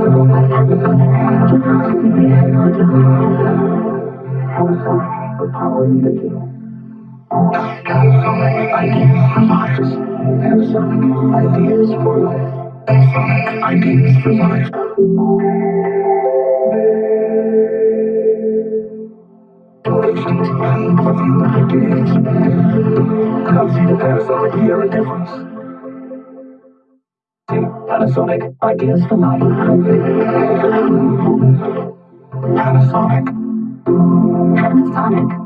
Ideas for life. Ideas for life. Ideas. Now see the Panasonic hear a difference. Panasonic ideas for life. Panasonic. Panasonic.